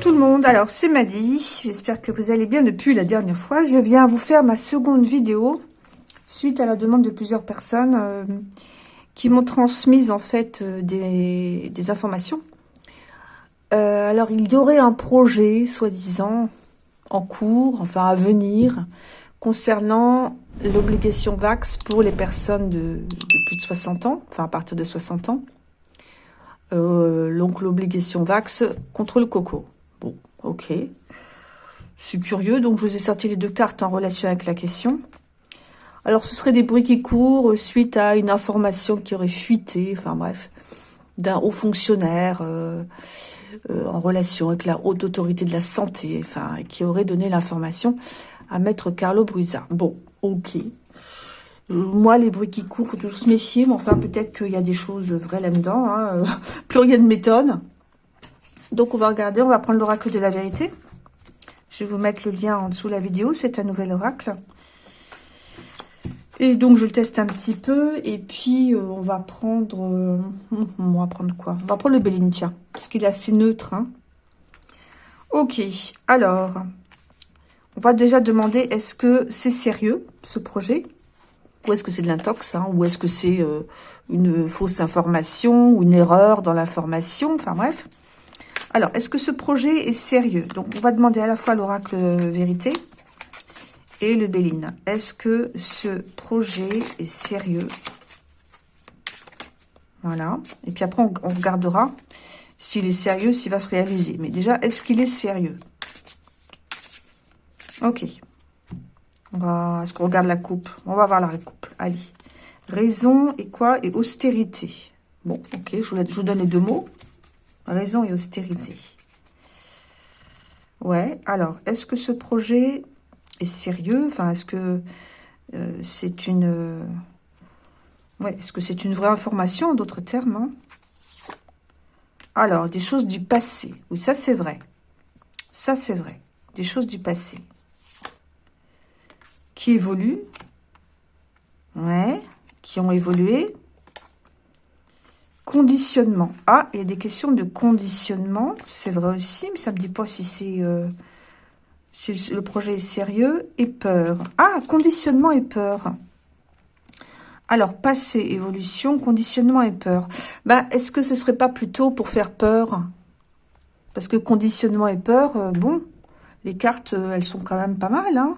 Tout le monde, alors c'est Maddy, j'espère que vous allez bien depuis la dernière fois. Je viens vous faire ma seconde vidéo suite à la demande de plusieurs personnes euh, qui m'ont transmis en fait euh, des, informations. Euh, alors il y aurait un projet, soi-disant, en cours, enfin à venir, concernant l'obligation VAX pour les personnes de, plus de 60 ans, enfin à partir de 60 ans. donc l'obligation VAX contre le coco. Bon, ok. Je suis curieux, donc je vous ai sorti les deux cartes en relation avec la question. Alors, ce serait des bruits qui courent suite à une information qui aurait fuité, enfin bref, d'un haut fonctionnaire euh, euh, en relation avec la haute autorité de la santé, enfin, qui aurait donné l'information à maître Carlo Bruisa. Bon, ok. Moi, les bruits qui courent, faut toujours se méfier, mais enfin, peut-être qu'il y a des choses vraies là-dedans. Hein. Plus rien ne m'étonne. Donc, on va regarder, on va prendre l'oracle de la vérité. Je vais vous mettre le lien en dessous de la vidéo, c'est un nouvel oracle. Et donc, je le teste un petit peu. Et puis, euh, on va prendre... Euh, on va prendre quoi? On va prendre le Béline, tiens. Parce qu'il est assez neutre. Hein. Ok. Alors, on va déjà demander, est-ce que c'est sérieux, ce projet? Ou est-ce que c'est de l'intox hein? Ou est-ce que c'est euh, une fausse information Ou une erreur dans l'information? Enfin, bref. Alors, est-ce que ce projet est sérieux? Donc, on va demander à la fois l'oracle vérité et le Béline. Est-ce que ce projet est sérieux? Voilà. Et puis après, on, regardera s'il est sérieux, s'il va se réaliser. Mais déjà, est-ce qu'il est sérieux? Ok. Est-ce qu'on regarde la coupe? On va voir la coupe. Allez. Raison et quoi? Et austérité. Bon, ok, je vous donne les deux mots. Raison et austérité. Ouais, alors, est-ce que ce projet est sérieux? Enfin, est-ce que euh, c'est une... Euh, ouais, est-ce que c'est une vraie information, en d'autres termes hein? Alors, des choses du passé. Oui, ça, c'est vrai. Ça, c'est vrai. Des choses du passé. Qui évoluent. Ouais, qui ont évolué. Conditionnement. Ah, il y a des questions de conditionnement. C'est vrai aussi, mais ça ne me dit pas si c'est... Euh, si le projet est sérieux, et peur. Ah, conditionnement et peur. Alors, passé, évolution, conditionnement et peur. Bah, est-ce que ce serait pas plutôt pour faire peur? Parce que conditionnement et peur, euh, bon, les cartes, euh, elles sont quand même pas mal. Hein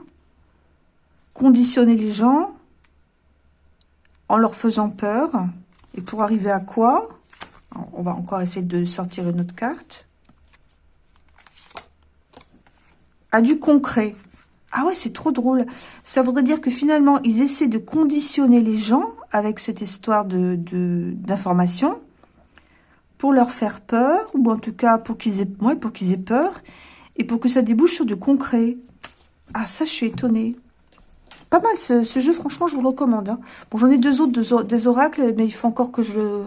Conditionner les gens en leur faisant peur. Et pour arriver à quoi On va encore essayer de sortir une autre carte. à du concret. Ah ouais, c'est trop drôle. Ça voudrait dire que finalement, ils essaient de conditionner les gens avec cette histoire de d'information pour leur faire peur, ou en tout cas pour qu'ils aient, ouais, pour qu'ils aient peur, et pour que ça débouche sur du concret. Ah, ça, je suis étonnée. Pas mal, ce, jeu, franchement, je vous le recommande. Hein. Bon, j'en ai deux autres, des oracles, mais il faut encore que je,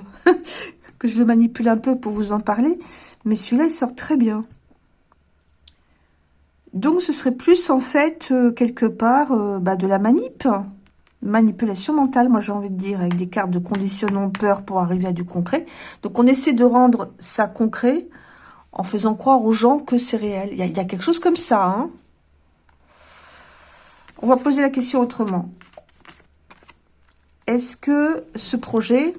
le manipule un peu pour vous en parler. Mais celui-là, il sort très bien. Donc, ce serait plus, en fait, euh, quelque part, euh, bah, de la manip. Manipulation mentale, moi, j'ai envie de dire, avec des cartes de conditionnement peur pour arriver à du concret. Donc, on essaie de rendre ça concret en faisant croire aux gens que c'est réel. Il y, a, quelque chose comme ça, hein. On va poser la question autrement. Est-ce que ce projet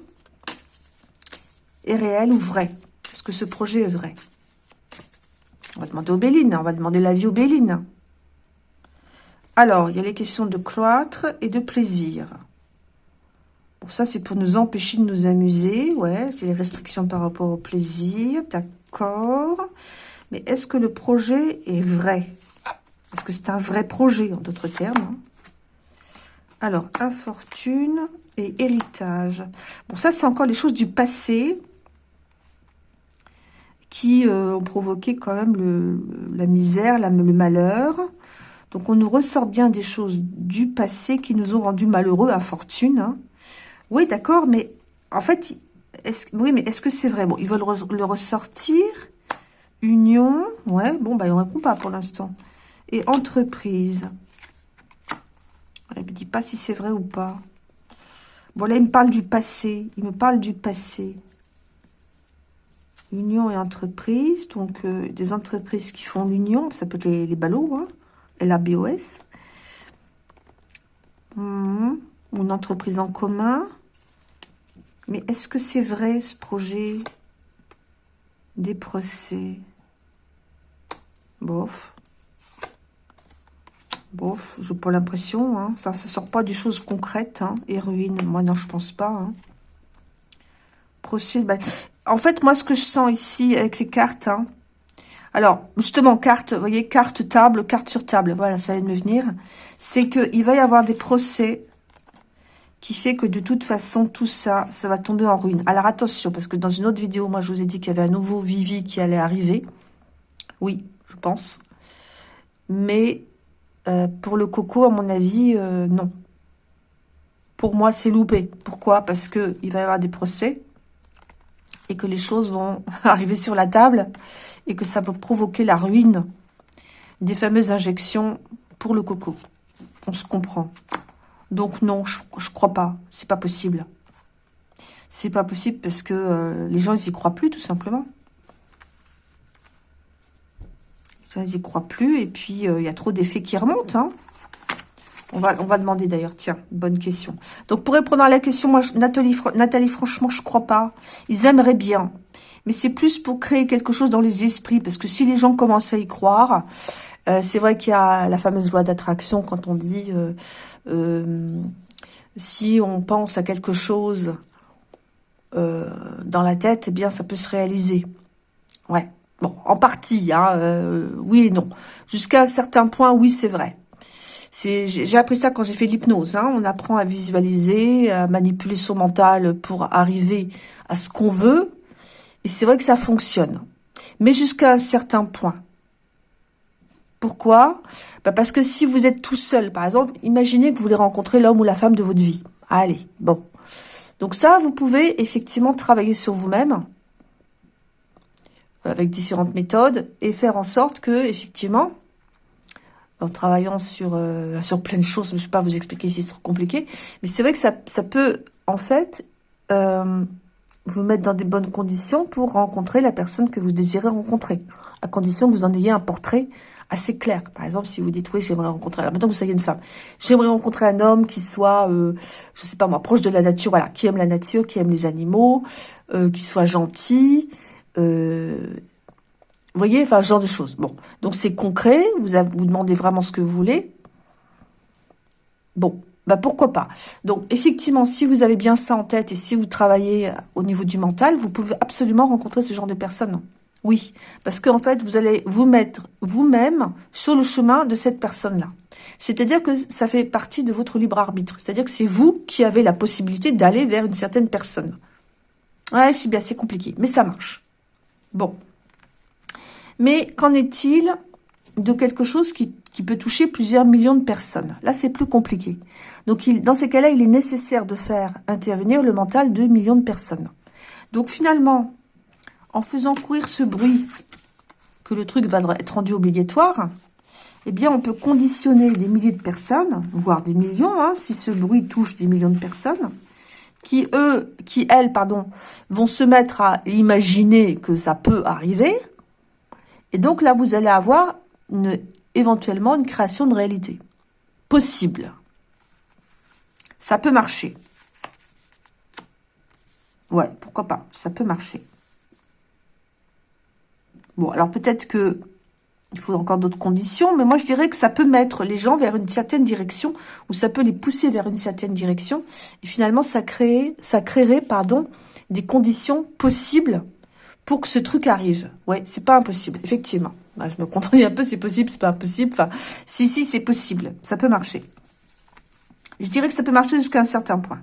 est réel ou vrai? Est-ce que ce projet est vrai? On va demander aux Bélines, on va demander l'avis aux Bélines. Alors, il y a les questions de cloître et de plaisir. Bon, ça, c'est pour nous empêcher de nous amuser. Ouais, c'est les restrictions par rapport au plaisir. D'accord. Mais est-ce que le projet est vrai? Est-ce que c'est un vrai projet, en d'autres termes hein? Alors, infortune et héritage. Bon, ça, c'est encore les choses du passé qui euh, ont provoqué quand même le, la misère, le malheur. Donc on nous ressort bien des choses du passé qui nous ont rendus malheureux, à fortune. Hein. Oui, d'accord, mais en fait, est oui, mais est-ce que c'est vrai? Bon, ils veulent le ressortir. Union, ouais, bon, bah, ne répond pas pour l'instant. Et entreprise. Il ne me dit pas si c'est vrai ou pas. Bon, là, il me parle du passé. Il me parle du passé. Union et entreprise, donc euh, des entreprises qui font l'union, ça peut être les, les ballots, hein, L-A-B-O-S. Mmh. Une entreprise en commun. Mais est-ce que c'est vrai ce projet? Des procès Bof. Bof, j'ai pas l'impression. Hein. Ça ne sort pas des choses concrètes. Hein. Et ruine, moi non, je pense pas. Hein. Procès, bah, En fait, moi, ce que je sens ici avec les cartes, hein, alors, justement, carte, vous voyez, carte table, carte sur table, voilà, ça vient de me venir, c'est qu'il va y avoir des procès qui fait que de toute façon, tout ça, ça va tomber en ruine. Alors attention, parce que dans une autre vidéo, moi, je vous ai dit qu'il y avait un nouveau Vivi qui allait arriver. Oui, je pense. Mais euh, pour le coco, à mon avis, euh, non. Pour moi, c'est loupé. Pourquoi? Parce que il va y avoir des procès et que les choses vont arriver sur la table et que ça va provoquer la ruine des fameuses injections pour le coco. On se comprend. Donc non, je, je crois pas. C'est pas possible. C'est pas possible parce que euh, les gens, ils y croient plus, tout simplement. Ils n'y croient plus. Et puis, euh, il y a trop d'effets qui remontent. Hein. On, va, on va demander d'ailleurs. Tiens, bonne question. Donc, pour répondre à la question, moi, Nathalie, Nathalie franchement, je crois pas. Ils aimeraient bien. Mais c'est plus pour créer quelque chose dans les esprits. Parce que si les gens commencent à y croire, euh, c'est vrai qu'il y a la fameuse loi d'attraction quand on dit euh, si on pense à quelque chose dans la tête, eh bien, ça peut se réaliser. Ouais. Bon, en partie, hein, euh, oui et non. Jusqu'à un certain point, oui, c'est vrai. J'ai appris ça quand j'ai fait l'hypnose. Hein. On apprend à visualiser, à manipuler son mental pour arriver à ce qu'on veut. Et c'est vrai que ça fonctionne. Mais jusqu'à un certain point. Pourquoi? Bah Parce que si vous êtes tout seul, par exemple, imaginez que vous voulez rencontrer l'homme ou la femme de votre vie. Allez, bon. Donc ça, vous pouvez effectivement travailler sur vous-même avec différentes méthodes et faire en sorte que, effectivement, en travaillant sur, euh, sur plein de choses, je ne vais pas vous expliquer si c'est trop compliqué, mais c'est vrai que ça, ça peut, en fait, euh, vous mettre dans des bonnes conditions pour rencontrer la personne que vous désirez rencontrer, à condition que vous en ayez un portrait assez clair. Par exemple, si vous dites, oui, j'aimerais rencontrer, alors maintenant vous soyez une femme, j'aimerais rencontrer un homme qui soit, euh, je sais pas moi, proche de la nature, voilà, qui aime la nature, qui aime les animaux, euh, qui soit gentil, vous voyez, enfin, ce genre de choses. Bon, donc c'est concret, vous, vous demandez vraiment ce que vous voulez. Bon, bah pourquoi pas. Donc, effectivement, si vous avez bien ça en tête et si vous travaillez au niveau du mental, vous pouvez absolument rencontrer ce genre de personnes. Oui, parce qu'en fait, vous allez vous mettre vous-même sur le chemin de cette personne-là. C'est-à-dire que ça fait partie de votre libre arbitre. C'est-à-dire que c'est vous qui avez la possibilité d'aller vers une certaine personne. Ouais, c'est bien, c'est compliqué, mais ça marche. Bon. Mais qu'en est-il de quelque chose qui, peut toucher plusieurs millions de personnes? Là, c'est plus compliqué. Donc, dans ces cas-là, il est nécessaire de faire intervenir le mental de millions de personnes. Donc, finalement, en faisant courir ce bruit, que le truc va être rendu obligatoire, eh bien, on peut conditionner des milliers de personnes, voire des millions, hein, si ce bruit touche des millions de personnes, qui, eux, qui, elles, pardon, vont se mettre à imaginer que ça peut arriver. Et donc là, vous allez avoir éventuellement une création de réalité. Possible. Ça peut marcher. Ouais, pourquoi pas, ça peut marcher. Bon, alors peut-être que il faut encore d'autres conditions, mais moi je dirais que ça peut mettre les gens vers une certaine direction, ou ça peut les pousser vers une certaine direction, et finalement ça, crée, ça créerait pardon, des conditions possibles pour que ce truc arrive. Ouais, c'est pas impossible, effectivement. Bah, je me contredis un peu, c'est possible, c'est pas impossible. Enfin, si, si, c'est possible, ça peut marcher. Je dirais que ça peut marcher jusqu'à un certain point.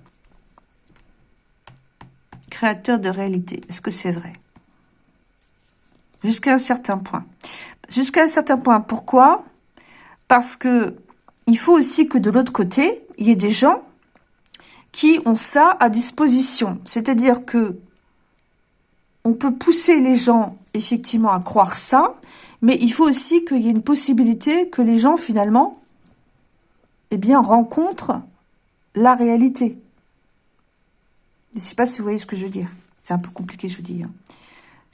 Créateur de réalité, est-ce que c'est vrai? Jusqu'à un certain point. Jusqu'à un certain point. Pourquoi? Parce que il faut aussi que de l'autre côté, il y ait des gens qui ont ça à disposition. C'est-à-dire que on peut pousser les gens, effectivement, à croire ça, mais il faut aussi qu'il y ait une possibilité que les gens, finalement, eh bien, rencontrent la réalité. Je ne sais pas si vous voyez ce que je veux dire. C'est un peu compliqué, je vous dis.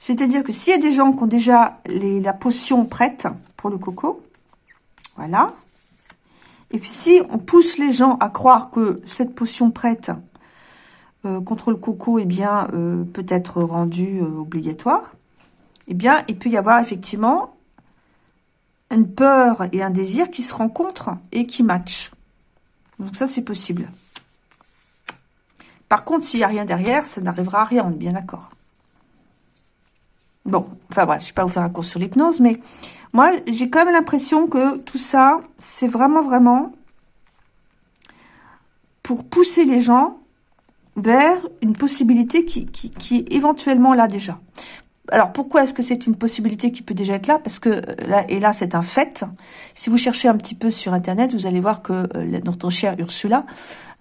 C'est-à-dire que s'il y a des gens qui ont déjà la potion prête pour le coco, voilà. Et si on pousse les gens à croire que cette potion prête euh, contre le coco eh bien, euh, peut être rendue euh, obligatoire, eh bien, il peut y avoir effectivement une peur et un désir qui se rencontrent et qui matchent. Donc ça, c'est possible. Par contre, s'il n'y a rien derrière, ça n'arrivera à rien, on est bien d'accord. Bon, enfin voilà, je ne vais pas vous faire un cours sur l'hypnose, mais moi, j'ai quand même l'impression que tout ça, c'est vraiment, vraiment pour pousser les gens vers une possibilité qui, qui, est éventuellement là déjà. Alors, pourquoi est-ce que c'est une possibilité qui peut déjà être là? Parce que euh, là, et là, c'est un fait. Si vous cherchez un petit peu sur Internet, vous allez voir que euh, notre chère Ursula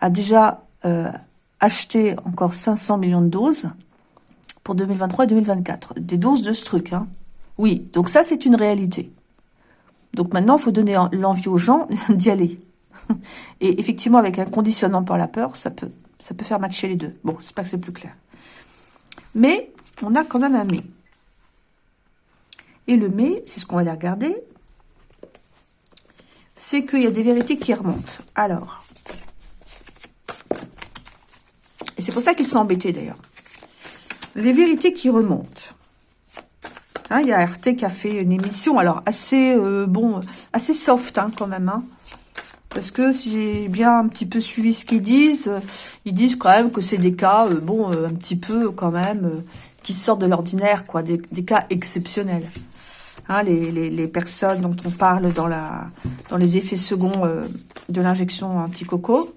a déjà euh, acheté encore 500 millions de doses pour 2023 et 2024. Des doses de ce truc. Hein. Oui, donc ça, c'est une réalité. Donc maintenant, il faut donner l'envie aux gens d'y aller. Et effectivement, avec un conditionnement par la peur, ça peut, ça peut faire matcher les deux. Bon, c'est pas que c'est plus clair. Mais on a quand même un mais. Et le mais, c'est ce qu'on va aller regarder, c'est qu'il y a des vérités qui remontent. Alors, et c'est pour ça qu'ils sont embêtés d'ailleurs les vérités qui remontent. Hein, il y a RT qui a fait une émission, alors assez euh, bon, assez soft hein, quand même. Hein. parce que si j'ai bien un petit peu suivi ce qu'ils disent, euh, ils disent quand même que c'est des cas, euh, bon, un petit peu quand même, qui sortent de l'ordinaire, quoi, des, cas exceptionnels. Hein, les, personnes dont on parle dans les effets seconds de l'injection anti-coco,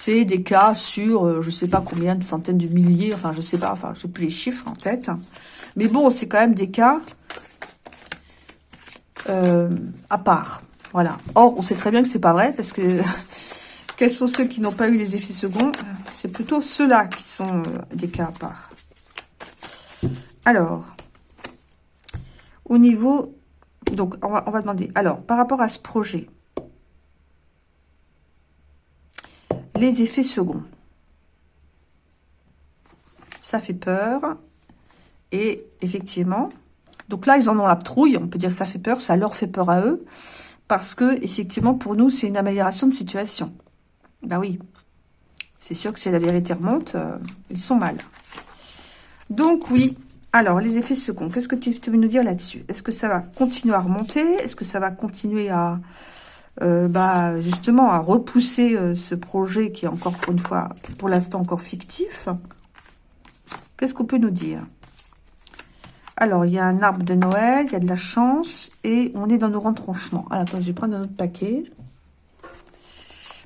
c'est des cas sur, euh, je sais pas combien de centaines de milliers, enfin, je sais pas, enfin, je sais plus les chiffres en tête. Mais bon, c'est quand même des cas euh, à part. Voilà. Or, on sait très bien que c'est pas vrai, parce que quels sont ceux qui n'ont pas eu les effets seconds? C'est plutôt ceux-là qui sont euh, des cas à part. Alors, au niveau... Donc, on va demander... Alors, par rapport à ce projet, les effets seconds. Ça fait peur. Et effectivement, donc là, ils en ont la trouille. On peut dire que ça fait peur, ça leur fait peur à eux. Parce que, effectivement, pour nous, c'est une amélioration de situation. Ben oui. C'est sûr que si la vérité remonte, euh, ils sont mal. Donc, oui. Alors, les effets seconds, qu'est-ce que tu veux nous dire là-dessus? Est-ce que ça va continuer à remonter? Est-ce que ça va continuer à, euh, bah, justement à repousser euh, ce projet qui est encore pour une fois, pour l'instant encore fictif. Qu'est-ce qu'on peut nous dire? Alors, il y a un arbre de Noël, il y a de la chance, et on est dans nos retranchements. Alors, attends, je vais prendre un autre paquet.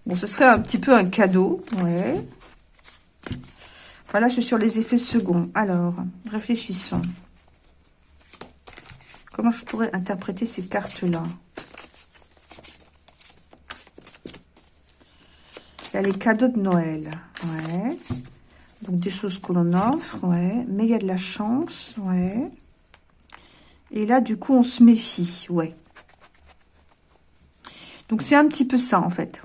Bon, ce serait un petit peu un cadeau, ouais. Voilà, je suis sur les effets seconds. Alors, réfléchissons. Comment je pourrais interpréter ces cartes-là? Il y a les cadeaux de Noël. Ouais. Donc, des choses que l'on offre. Ouais. Mais il y a de la chance. Ouais. Et là, du coup, on se méfie. Ouais. Donc, c'est un petit peu ça, en fait.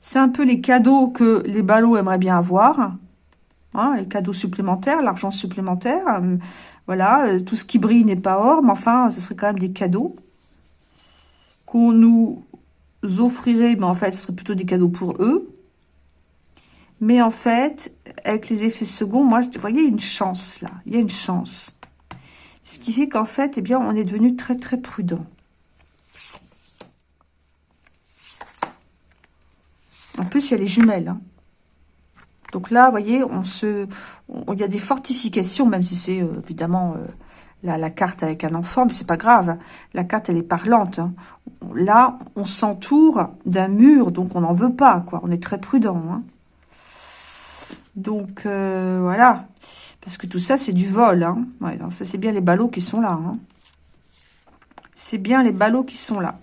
C'est un peu les cadeaux que les ballots aimeraient bien avoir. Hein, les cadeaux supplémentaires, l'argent supplémentaire. Euh, voilà, euh, tout ce qui brille n'est pas or, mais enfin, ce serait quand même des cadeaux qu'on nous offrirait, mais en fait, ce serait plutôt des cadeaux pour eux. Mais en fait, avec les effets seconds, moi, vous voyez, il y a une chance, là. Il y a une chance. Ce qui fait qu'en fait, eh bien, on est devenu très, très prudent. En plus, il y a les jumelles. Hein. Donc là, vous voyez, on se, il y a des fortifications, même si c'est euh, évidemment euh, la, carte avec un enfant, mais c'est pas grave. La carte, elle est parlante. Hein. Là, on s'entoure d'un mur, donc on n'en veut pas, quoi. On est très prudent. Hein. Donc, euh, voilà. Parce que tout ça, c'est du vol. Hein. Ça, c'est bien les ballots qui sont là. C'est bien les ballots qui sont là.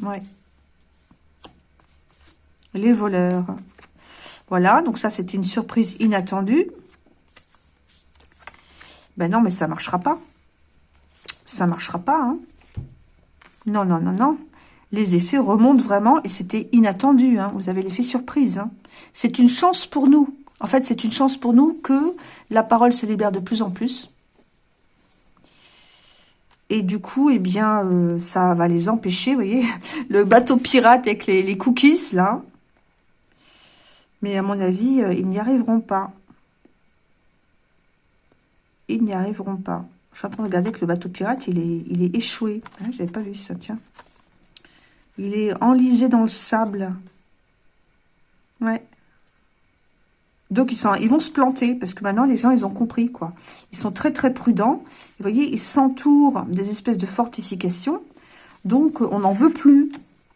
Ouais. Les voleurs. Voilà, donc ça, c'était une surprise inattendue. Ben non, mais ça marchera pas ça marchera pas. Hein. Non, non, non, non. Les effets remontent vraiment et c'était inattendu. Hein. Vous avez l'effet surprise. Hein. C'est une chance pour nous. En fait, c'est une chance pour nous que la parole se libère de plus en plus. Et du coup, eh bien, euh, ça va les empêcher, vous voyez. Le bateau pirate avec les, cookies, là. Mais à mon avis, euh, ils n'y arriveront pas. Ils n'y arriveront pas. Je suis en train de regarder que le bateau pirate, il est, échoué. Je ah, J'avais pas vu ça, tiens. Il est enlisé dans le sable. Ouais. Donc, ils, sont, ils vont se planter, parce que maintenant, les gens, ils ont compris, quoi. Ils sont très, très prudents. Vous voyez, ils s'entourent des espèces de fortifications. Donc, on n'en veut plus,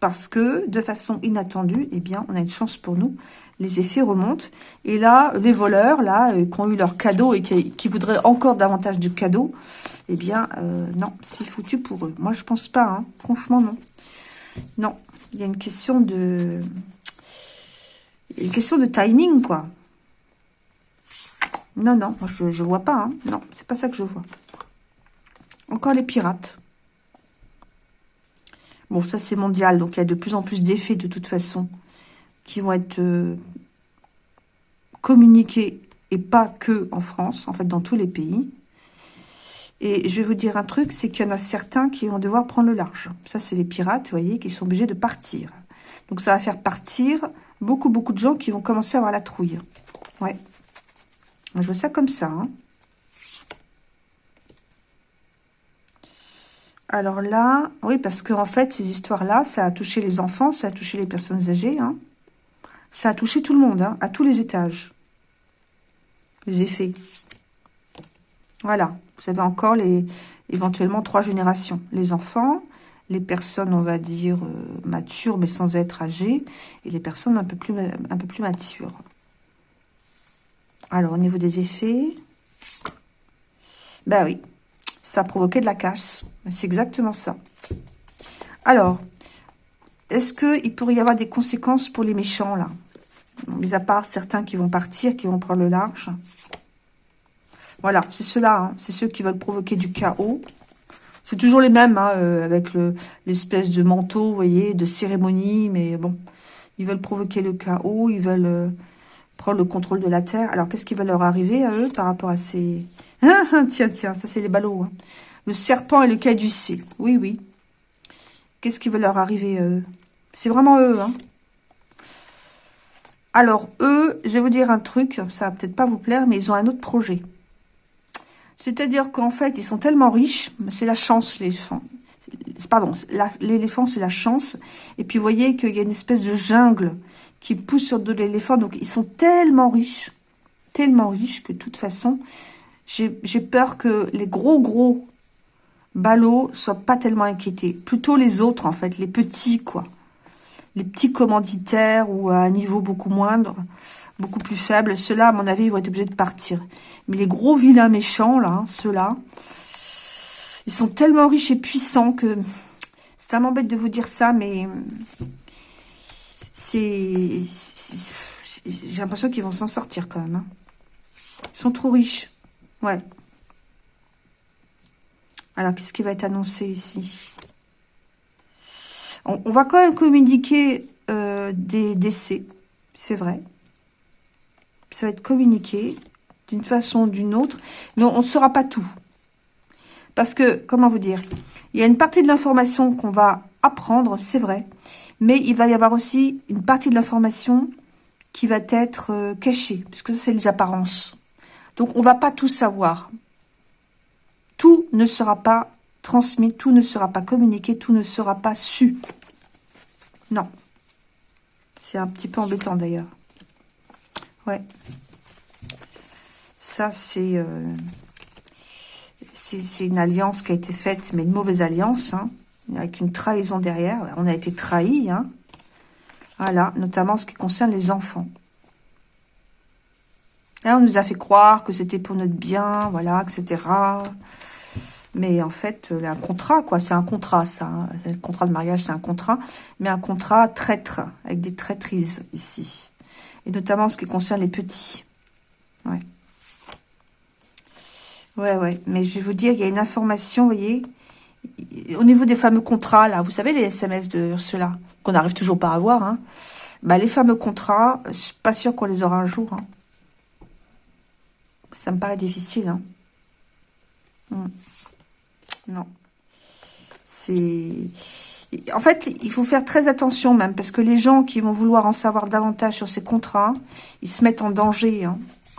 parce que, de façon inattendue, eh bien, on a une chance pour nous. Les effets remontent. Et là, les voleurs, là, euh, qui ont eu leur cadeau et qui, voudraient encore davantage de cadeaux, eh bien, euh, non, c'est foutu pour eux. Moi, je pense pas, hein. Franchement, non. Non, il y a une question de... Une question de timing, quoi. Non, non, je ne vois pas. Hein. Non, c'est pas ça que je vois. Encore les pirates. Bon, ça c'est mondial, donc il y a de plus en plus d'effets de toute façon qui vont être euh, communiqués et pas que en France, en fait dans tous les pays. Et je vais vous dire un truc, c'est qu'il y en a certains qui vont devoir prendre le large. Ça c'est les pirates, vous voyez, qui sont obligés de partir. Donc ça va faire partir beaucoup, beaucoup de gens qui vont commencer à avoir la trouille. Ouais. Je vois ça comme ça. Hein. Alors là, oui, parce qu'en en fait, ces histoires-là, ça a touché les enfants, ça a touché les personnes âgées. Hein. Ça a touché tout le monde, hein, à tous les étages. Les effets. Voilà. Vous avez encore les éventuellement trois générations. Les enfants, les personnes, on va dire, euh, matures, mais sans être âgées, et les personnes un peu plus, un peu plus matures. Alors, au niveau des effets, ben oui, ça a provoqué de la casse. C'est exactement ça. Alors, est-ce qu'il pourrait y avoir des conséquences pour les méchants, là? Mis à part certains qui vont partir, qui vont prendre le large. Voilà, c'est ceux-là. Hein. C'est ceux qui veulent provoquer du chaos. C'est toujours les mêmes, hein, euh, avec l'espèce de manteau, vous voyez, de cérémonie. Mais bon, ils veulent provoquer le chaos, ils veulent... Euh, prendre le contrôle de la Terre. Alors, qu'est-ce qui va leur arriver à eux par rapport à ces... Ah, ah, tiens, tiens, ça c'est les ballots. Hein. Le serpent et le caducé. Oui, oui. Qu'est-ce qui va leur arriver à eux? C'est vraiment eux, hein. Alors, eux, je vais vous dire un truc, ça va peut-être pas vous plaire, mais ils ont un autre projet. C'est-à-dire qu'en fait, ils sont tellement riches, c'est la chance, l'éléphant. Pardon, l'éléphant, c'est la chance. Et puis, voyez qu'il y a une espèce de jungle qui poussent sur de l'éléphant. Donc, ils sont tellement riches, tellement riches que de toute façon, j'ai peur que les gros, gros ballots soient pas tellement inquiétés. Plutôt les autres, en fait, les petits, quoi. Les petits commanditaires ou à un niveau beaucoup moindre, beaucoup plus faible. Ceux-là, à mon avis, ils vont être obligés de partir. Mais les gros vilains méchants, là, hein, ceux-là, ils sont tellement riches et puissants que... C'est tellement bête de vous dire ça, mais c'est... J'ai l'impression qu'ils vont s'en sortir quand même. Hein. Ils sont trop riches. Ouais. Alors, qu'est-ce qui va être annoncé ici? On, va quand même communiquer euh, des décès. C'est vrai. Ça va être communiqué d'une façon ou d'une autre. Mais on ne saura pas tout. Parce que, comment vous dire? Il y a une partie de l'information qu'on va apprendre, c'est vrai. Mais il va y avoir aussi une partie de l'information qui va être euh, cachée, puisque ça, c'est les apparences. Donc, on va pas tout savoir. Tout ne sera pas transmis, tout ne sera pas communiqué, tout ne sera pas su. Non. C'est un petit peu embêtant, d'ailleurs. Ouais. Ça, c'est... Euh, une alliance qui a été faite, mais une mauvaise alliance. Hein avec une trahison derrière. On a été trahis, hein. Voilà, notamment ce qui concerne les enfants. Là, on nous a fait croire que c'était pour notre bien, voilà, etc. Mais en fait, un contrat, quoi, c'est un contrat, ça. Hein. Le contrat de mariage, c'est un contrat, mais un contrat traître, avec des traîtrises ici. Et notamment ce qui concerne les petits. Ouais. Ouais, ouais. Mais je vais vous dire, il y a une information, vous voyez, au niveau des fameux contrats, là, vous savez, les SMS de Ursula, qu'on n'arrive toujours pas à avoir, hein, bah, les fameux contrats, je suis pas sûre qu'on les aura un jour. Hein. Ça me paraît difficile. Hein. Hmm. Non. C'est... En fait, il faut faire très attention même, parce que les gens qui vont vouloir en savoir davantage sur ces contrats, ils se mettent en danger.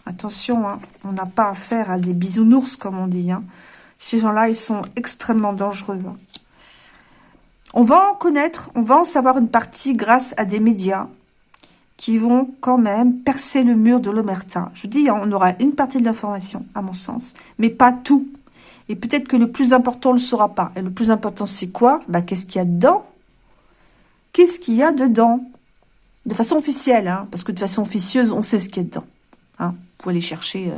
Attention, on n'a pas affaire à des bisounours, comme on dit. Ces gens-là, ils sont extrêmement dangereux. On va en connaître, on va en savoir une partie grâce à des médias qui vont quand même percer le mur de l'omerta. Je dis, on aura une partie de l'information, à mon sens, mais pas tout. Et peut-être que le plus important, on ne le saura pas. Et le plus important, c'est quoi? Bah, Qu'est-ce qu'il y a dedans? Qu'est-ce qu'il y a dedans? De façon officielle, hein, parce que de façon officieuse, on sait ce qu'il y a dedans. Hein. Vous pouvez aller chercher euh,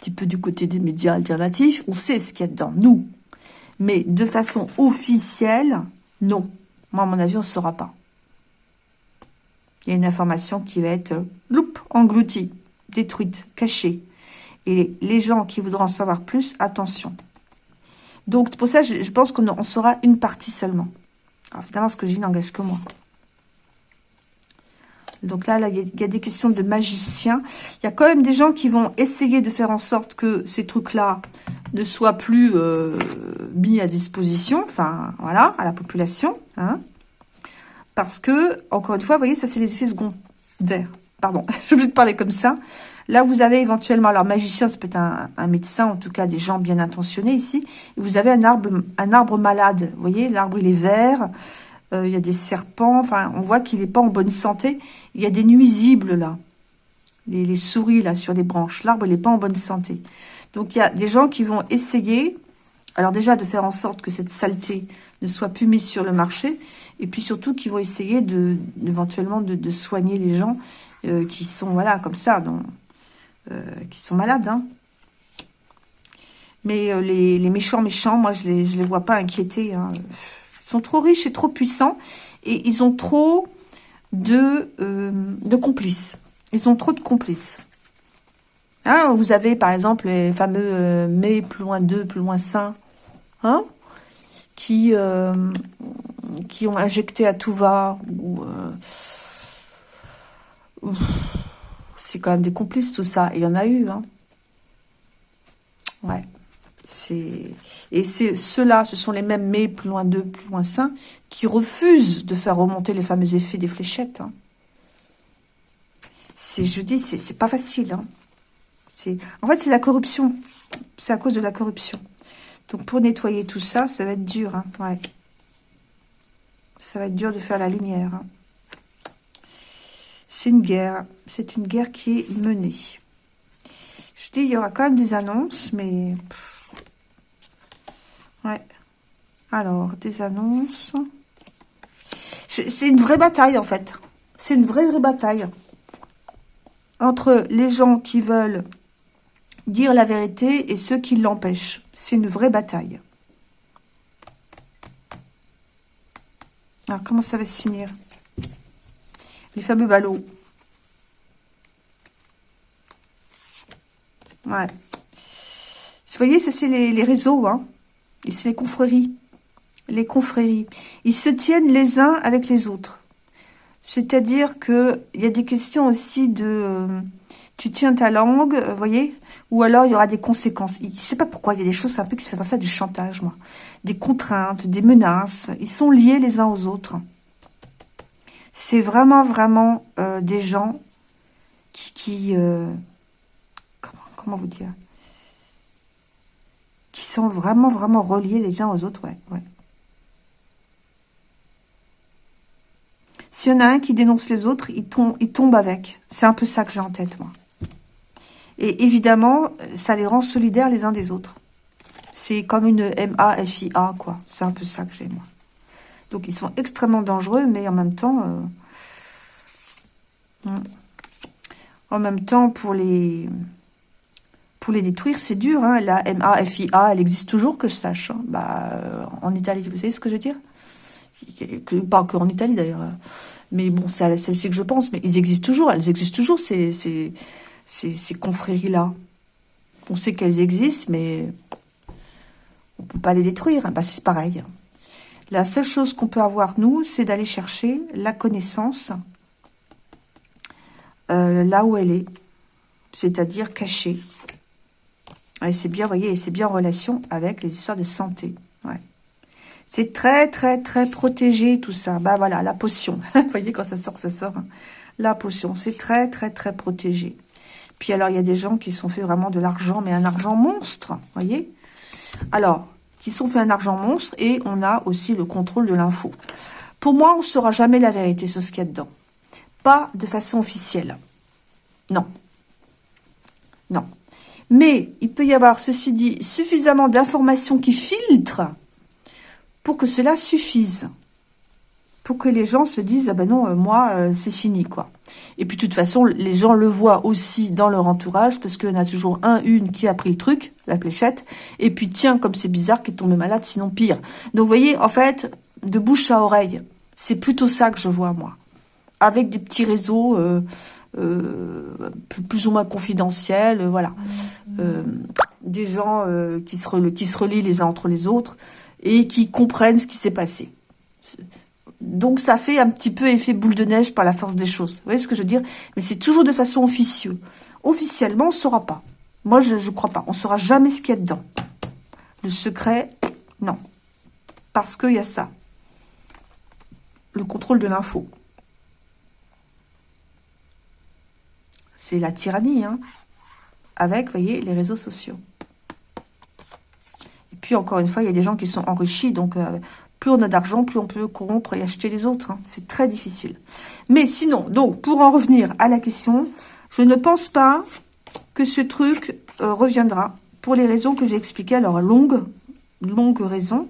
petit peu du côté des médias alternatifs. On sait ce qu'il y a dedans, nous. Mais de façon officielle, non. Moi, à mon avis, on ne saura pas. Il y a une information qui va être, euh, engloutie, détruite, cachée. Et les gens qui voudront en savoir plus, attention. Donc, pour ça je, pense qu'on saura une partie seulement. Alors, évidemment, ce que dis n'engage que moi. Donc là, il y, a des questions de magiciens. Il y a quand même des gens qui vont essayer de faire en sorte que ces trucs-là ne soient plus euh, mis à disposition, enfin, voilà, à la population. Hein. Parce que, encore une fois, vous voyez, ça, c'est les effets secondaires. Pardon, je vais te parler comme ça. Là, vous avez éventuellement, alors magicien, ça peut être un, médecin, en tout cas des gens bien intentionnés ici. vous avez un arbre, un arbre malade. Vous voyez, l'arbre, il est vert. Euh, il y a des serpents. Enfin, on voit qu'il n'est pas en bonne santé. Il y a des nuisibles, là. Les, souris, là, sur les branches. L'arbre, il n'est pas en bonne santé. Donc, il y a des gens qui vont essayer, alors déjà, de faire en sorte que cette saleté ne soit plus mise sur le marché. Et puis, surtout, qui vont essayer de, éventuellement de, soigner les gens euh, qui sont, voilà, comme ça, donc, euh, qui sont malades. Hein. Mais les, méchants méchants, moi, je les, je les vois pas inquiétés. Hein. Sont trop riches et trop puissants. Et ils ont trop de, euh, complices. Ils ont trop de complices. Hein, vous avez, par exemple, les fameux mais plus loin 2, plus loin 5, hein, qui, qui ont injecté à tout va, c'est quand même des complices tout ça. Il y en a eu, hein. Ouais. Et c'est ceux-là, ce sont les mêmes mais plus loin d'eux, plus loin sains, qui refusent de faire remonter les fameux effets des fléchettes. Hein. C'est, je dis, c'est pas facile. Hein. En fait, c'est la corruption. C'est à cause de la corruption. Donc, pour nettoyer tout ça, ça va être dur. Hein. Ça va être dur de faire la lumière. C'est une guerre. C'est une guerre qui est menée. Je dis, il y aura quand même des annonces, mais... Ouais. Alors, des annonces. C'est une vraie bataille, en fait. C'est une vraie, vraie bataille. Entre les gens qui veulent dire la vérité et ceux qui l'empêchent. C'est une vraie bataille. Alors, comment ça va se finir? Les fameux ballots. Ouais. Vous voyez, ça c'est les, réseaux, hein. C'est les confréries. Les confréries. Ils se tiennent les uns avec les autres. C'est-à-dire que il y a des questions aussi de... Euh, tu tiens ta langue, vous voyez Ou alors il y aura des conséquences. Je ne sais pas pourquoi, il y a des choses un peu qui font ça du chantage, moi. Des contraintes, des menaces. Ils sont liés les uns aux autres. C'est vraiment, vraiment euh, des gens qui... Euh, comment, vous dire? Sont vraiment, vraiment reliés les uns aux autres, ouais. ouais. S'il y en a un qui dénonce les autres, il tombe, il tombe avec. C'est un peu ça que j'ai en tête, moi. Et évidemment, ça les rend solidaires les uns des autres. C'est comme une M-A-F-I-A, quoi. C'est un peu ça que j'ai, moi. Donc, ils sont extrêmement dangereux, mais en même temps... Euh, hmm. En même temps, pour les, pour les détruire, c'est dur. Hein. La M-A-F-I-A, elle existe toujours, que je sache. Hein. Bah, euh, en Italie, vous savez ce que je veux dire? Que, Pas qu'en Italie, d'ailleurs. Mais bon, c'est celle-ci que je pense. Mais ils existent toujours. Elles existent toujours, ces, ces, confréries-là. On sait qu'elles existent, mais on peut pas les détruire. Bah, c'est pareil. La seule chose qu'on peut avoir, nous, c'est d'aller chercher la connaissance euh, là où elle est. c'est-à-dire caché. Et c'est bien, vous voyez, c'est bien en relation avec les histoires de santé. Ouais. C'est très, très, très protégé, tout ça. Bah voilà, la potion. vous voyez, quand ça sort, ça sort. Hein. La potion, c'est très, très, très protégé. Puis alors, il y a des gens qui sont fait vraiment de l'argent, mais un argent monstre, voyez Alors, qui sont fait un argent monstre, et on a aussi le contrôle de l'info. Pour moi, on ne saura jamais la vérité sur ce qu'il y a dedans. Pas de façon officielle. Non. Non. Mais il peut y avoir, ceci dit, suffisamment d'informations qui filtrent pour que cela suffise. Pour que les gens se disent, ah ben non, euh, moi, euh, c'est fini, quoi. Et puis, de toute façon, les gens le voient aussi dans leur entourage, parce qu'il y en a toujours un, une qui a pris le truc, la fléchette, et puis, tiens, comme c'est bizarre, qui est tombé malade, sinon pire. Donc, vous voyez, en fait, de bouche à oreille, c'est plutôt ça que je vois, moi. Avec des petits réseaux... Euh, plus ou moins confidentiels, voilà. des gens qui, se qui se relient les uns entre les autres et qui comprennent ce qui s'est passé. Donc ça fait un petit peu effet boule de neige par la force des choses. Vous voyez ce que je veux dire? Mais c'est toujours de façon officieuse. Officiellement, on ne saura pas. Moi, je ne crois pas. On ne saura jamais ce qu'il y a dedans. Le secret, non. Parce qu'il y a ça. Le contrôle de l'info. C'est la tyrannie, hein Avec, voyez, les réseaux sociaux. Et puis, encore une fois, il y a des gens qui sont enrichis. Donc, euh, plus on a d'argent, plus on peut corrompre et acheter les autres. Hein. C'est très difficile. Mais sinon, donc, pour en revenir à la question, je ne pense pas que ce truc euh, reviendra pour les raisons que j'ai expliquées. Alors, longue, longue raison.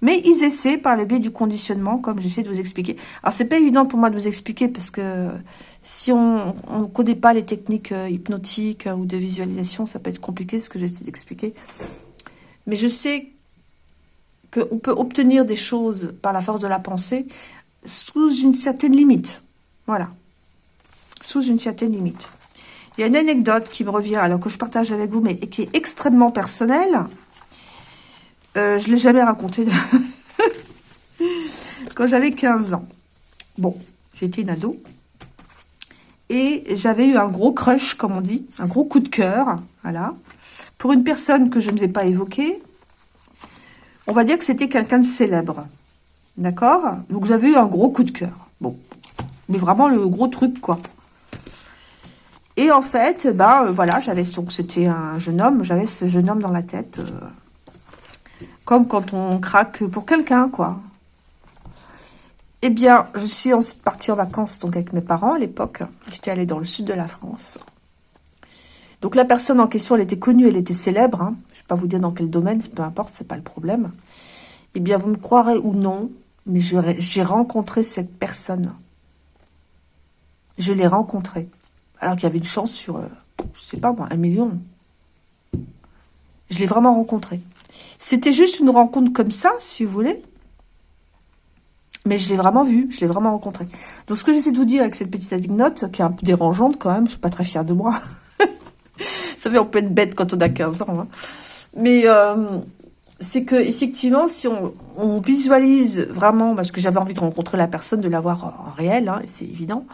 Mais ils essaient par le biais du conditionnement, comme j'essaie de vous expliquer. Alors, c'est pas évident pour moi de vous expliquer parce que si on ne connaît pas les techniques euh, hypnotiques ou de visualisation, ça peut être compliqué ce que j'essaie d'expliquer. Mais je sais qu'on peut obtenir des choses par la force de la pensée sous une certaine limite. Voilà. Sous une certaine limite. Il y a une anecdote qui me revient, alors que je partage avec vous, mais qui est extrêmement personnelle. Euh, je ne l'ai jamais racontée. Quand j'avais 15 ans. Bon, j'étais une ado. Et j'avais eu un gros crush, comme on dit, un gros coup de cœur, voilà, pour une personne que je ne vous ai pas évoquée, on va dire que c'était quelqu'un de célèbre. D'accord? Donc j'avais eu un gros coup de cœur. Bon. Mais vraiment le gros truc, quoi. Et en fait, ben euh, voilà, j'avais donc c'était un jeune homme, j'avais ce jeune homme dans la tête. Euh, comme quand on craque pour quelqu'un, quoi. Eh bien, je suis ensuite partie en vacances donc avec mes parents à l'époque. J'étais allée dans le sud de la France. Donc la personne en question, elle était connue, elle était célèbre. Hein. Je ne vais pas vous dire dans quel domaine, peu importe, c'est pas le problème. Eh bien, vous me croirez ou non, mais j'ai rencontré cette personne. Je l'ai rencontrée. Alors qu'il y avait une chance sur, je euh, je sais pas moi, un million. Je l'ai vraiment rencontrée. C'était juste une rencontre comme ça, si vous voulez. Mais je l'ai vraiment vu, je l'ai vraiment rencontré. Donc, ce que j'essaie de vous dire avec cette petite anecdote, qui est un peu dérangeante quand même, je suis pas très fière de moi, Vous savez, on peut être bête quand on a 15 ans. Hein. Mais euh, c'est que effectivement, si on, visualise vraiment, parce que j'avais envie de rencontrer la personne, de la voir en réel, hein, c'est évident.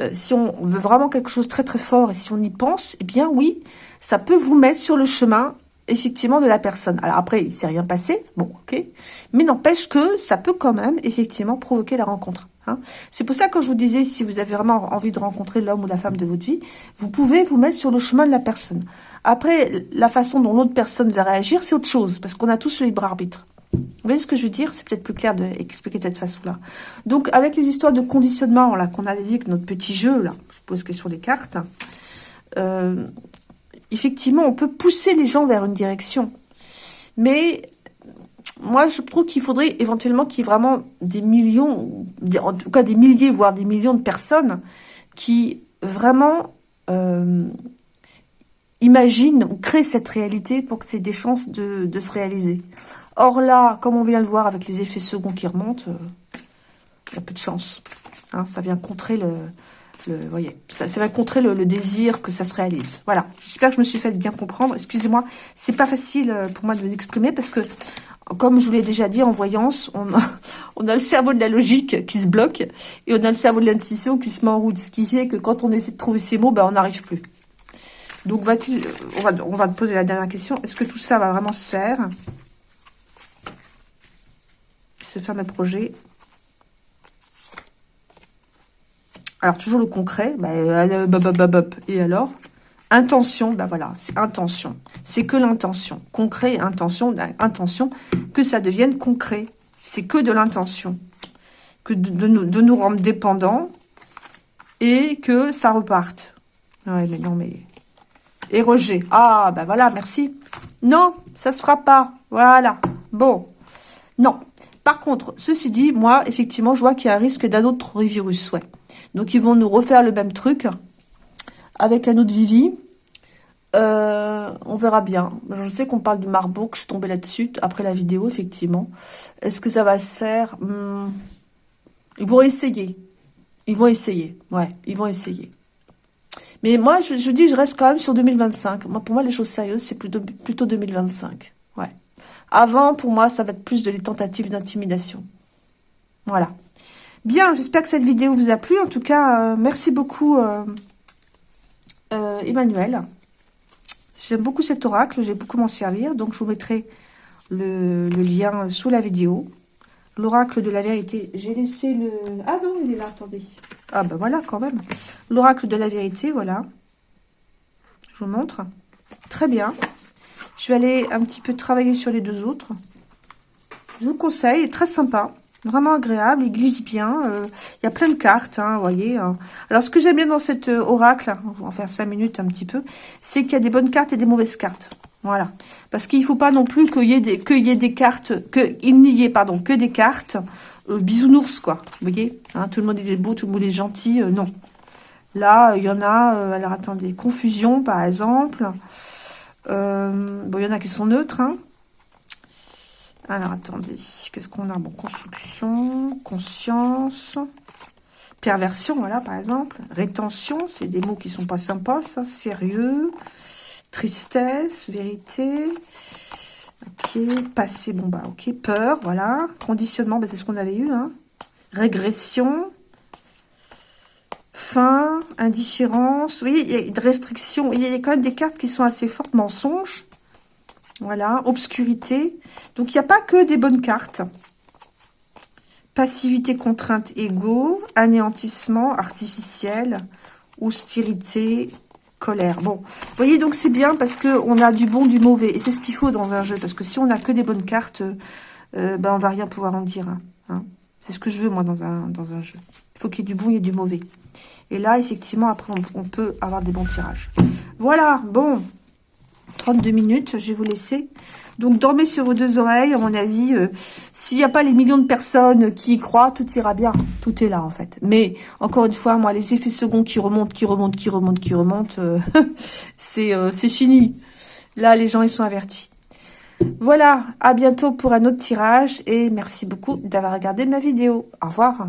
Euh, si on veut vraiment quelque chose très très fort et si on y pense, eh bien oui, ça peut vous mettre sur le chemin effectivement de la personne. Alors après, il s'est rien passé, bon, ok, mais n'empêche que ça peut quand même effectivement provoquer la rencontre. Hein. C'est pour ça que je vous disais, si vous avez vraiment envie de rencontrer l'homme ou la femme de votre vie, vous pouvez vous mettre sur le chemin de la personne. Après, la façon dont l'autre personne va réagir, c'est autre chose, parce qu'on a tous le libre arbitre. Vous voyez ce que je veux dire? C'est peut-être plus clair d'expliquer de cette façon-là. Donc, avec les histoires de conditionnement là qu'on a dit avec notre petit jeu, là, je pose que sur les cartes, euh, effectivement, on peut pousser les gens vers une direction. Mais moi, je trouve qu'il faudrait éventuellement qu'il y ait vraiment des millions, en tout cas des milliers, voire des millions de personnes qui vraiment euh, imaginent ou créent cette réalité pour que c'est des chances de, se réaliser. Or là, comme on vient de le voir avec les effets seconds qui remontent, euh, il y a peu de chance. Hein, ça vient contrer le, ça, va contrer le, désir que ça se réalise. Voilà, j'espère que je me suis fait bien comprendre. Excusez-moi, c'est pas facile euh, pour moi de m'exprimer parce que comme je vous l'ai déjà dit, en voyance, on a, le cerveau de la logique qui se bloque et on a le cerveau de l'intuition qui se met en route. Ce qui fait que quand on essaie de trouver ces mots, ben, on n'arrive plus. Donc, va-t-il, on va, on va te poser la dernière question. Est-ce que tout ça va vraiment se faire? Ce fameux projet. Alors, toujours le concret. Bah, euh, et alors? Intention, ben voilà, c'est intention. C'est que l'intention. Concret, intention, intention, que ça devienne concret. C'est que de l'intention. Que de, nous, de nous rendre dépendants et que ça reparte. Ouais, mais non, mais... Et Roger. Ah, ben voilà, merci. Non, ça se fera pas. Voilà. Bon. Non. Par contre, ceci dit, moi, effectivement, je vois qu'il y a un risque d'un autre virus, ouais. Donc, ils vont nous refaire le même truc avec un autre Vivi. Euh, on verra bien. Je sais qu'on parle du Marburg, je suis tombée là-dessus après la vidéo, effectivement. Est-ce que ça va se faire? Hmm. Ils vont essayer. Ils vont essayer. Ouais, ils vont essayer. Mais moi, je, je, dis, je reste quand même sur 2025. Moi, pour moi, les choses sérieuses, c'est plutôt, plutôt 2025. Ouais. Avant, pour moi, ça va être plus de les tentatives d'intimidation. Voilà. Bien, j'espère que cette vidéo vous a plu. En tout cas, euh, merci beaucoup, euh, euh, Emmanuel. J'aime beaucoup cet oracle, j'ai beaucoup m'en servir. Donc, je vous mettrai le, lien sous la vidéo. L'oracle de la vérité. J'ai laissé le... Ah non, il est là, attendez. Ah ben voilà, quand même. L'oracle de la vérité, voilà. Je vous montre. Très bien. Je vais aller un petit peu travailler sur les deux autres. Je vous conseille, très sympa. Vraiment agréable, il glisse bien. Euh, il y a plein de cartes, hein, vous voyez. Hein. Alors, ce que j'aime bien dans cet euh, oracle, on va en faire cinq minutes un petit peu, c'est qu'il y a des bonnes cartes et des mauvaises cartes. Voilà. Parce qu'il ne faut pas non plus qu'il y ait des, qu'il y ait des cartes, qu'il n'y ait, pardon, que des cartes euh, bisounours, quoi. Vous voyez hein, Tout le monde est beau, tout le monde est gentil. non. Là, il y en a, alors attendez, confusion, par exemple. bon, il y en a qui sont neutres, hein. Alors, attendez. Qu'est-ce qu'on a Bon, construction, conscience, perversion, voilà, par exemple. Rétention, c'est des mots qui sont pas sympas, ça. Sérieux, tristesse, vérité. Ok, passé, bon, bah, ok. Peur, voilà. Conditionnement, bah, c'est ce qu'on avait eu, hein. Régression. Fin, indifférence. Oui, il y a. Il y a quand même des cartes qui sont assez fortes. Mensonges. Voilà, obscurité. Donc, il n'y a pas que des bonnes cartes. Passivité, contrainte, égo, anéantissement, artificiel, hostilité, colère. Bon, vous voyez, donc c'est bien parce que on a du bon, du mauvais. Et c'est ce qu'il faut dans un jeu. Parce que si on n'a que des bonnes cartes, euh, ben on va rien pouvoir en dire. Hein. C'est ce que je veux, moi, dans un, dans un jeu. Il faut qu'il y ait du bon et du mauvais. Et là, effectivement, après, on peut avoir des bons tirages. Voilà, bon, 32 minutes, je vais vous laisser. Donc, dormez sur vos deux oreilles, à mon avis. Euh, s'il n'y a pas les millions de personnes qui y croient, tout ira bien. Tout est là, en fait. Mais, encore une fois, moi, les effets seconds qui remontent, qui remontent, qui remontent, qui remontent, euh, euh, c'est fini. Là, les gens, ils sont avertis. Voilà, à bientôt pour un autre tirage. Et merci beaucoup d'avoir regardé ma vidéo. Au revoir.